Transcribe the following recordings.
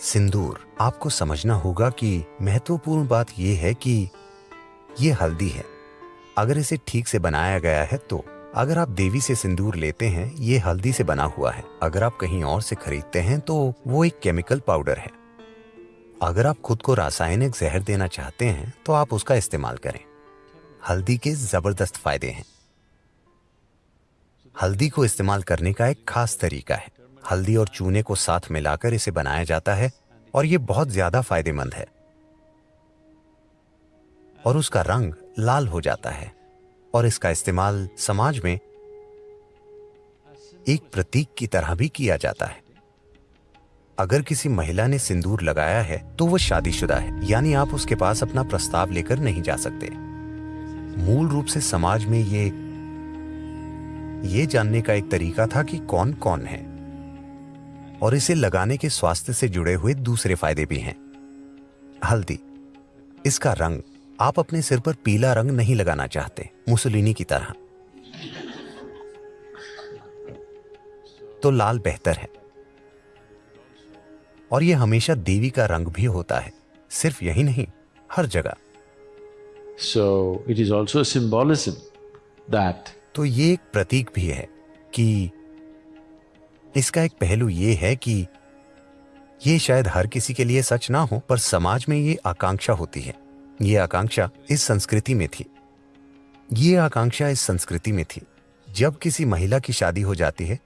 सिंदूर, आपको समझना होगा कि महत्वपूर्ण बात यह है कि यह हल्दी है। अगर इसे ठीक से बनाया गया है तो अगर आप देवी से सिंदूर लेते हैं, ये हल्दी से बना हुआ है। अगर आप कहीं और से खरीदते हैं तो वो एक केमिकल पाउडर है। अगर आप खुद को रासायनिक जहर देना चाहते हैं तो आप उसका इस्तेमाल करें। हल्दी के ज़बरदस्त फ़ायदे हैं। हल्दी को इस्तेमाल करने का एक खास तरीका है। हल्दी और चूने को साथ मिलाकर इसे बनाया जाता है और यह बहुत ज़्यादा फ़ायदेमंद है। और उसका रंग लाल हो जाता है और इसका इस्तेमाल समाज में एक प्रतीक की तरह भी किया जाता है। अगर किसी महिला ने सिंदूर लगाया है तो वह शादीशुदा है, यानी आप उसके पास अपना प्रस्ताव लेकर नहीं जा सकते। मूल रूप से समाज में ये ये जानने का एक तरीका था कि कौन कौन है। और इसे लगाने के स्वास्थ्य से जुड़े हुए दूसरे फ़ायदे भी हैं। हल्दी इसका रंग आप अपने सिर पर पीला रंग नहीं लगाना चाहते मुसलिनी की तरह। तो लाल बेहतर है। और यह हमेशा देवी का रंग भी होता है सिर्फ़ यही नहीं हर जगह। So it is also symbolism that तो ये एक प्रतीक भी है कि इसका एक पहलू ये है कि ये शायद हर किसी के लिए सच ना हो, पर समाज में ये आकांक्षा होती है। ये आकांक्षा इस संस्कृति में थी। ये आकांक्षा इस संस्कृति में थी। जब किसी महिला की शादी हो जाती है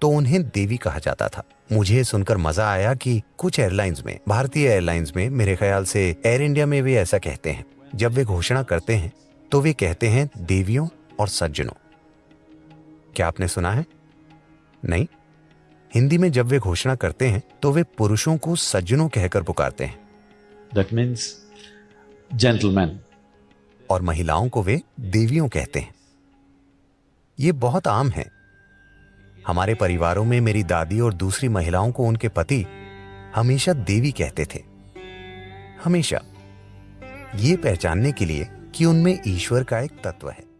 तो उन्हें देवी कहा जाता था। मुझे सुनकर मज़ा आया कि कुछ एयरलाइंस में, भारतीय एयरलाइंस में, मेरे ख्याल से एयर इंडिया में वे ऐसा कहते हैं। जब वे घोषणा करते हैं तो वे कहते हैं देवियों और सज्जनों। क्या आपने सुना है? नहीं? हिंदी में जब वे घोषणा करते हैं तो वे पुरुषों को सज्जनों कहकर पुकारते हैं। दैट मीन्स जेंटलमैन और महिलाओं को वे देवियों कहते हैं। ये बहुत आम है। हमारे परिवारों में मेरी दादी और दूसरी महिलाओं को उनके पति हमेशा देवी कहते थे। हमेशा। ये पहचानने के लिए कि उनमें ईश्वर का एक तत्व है।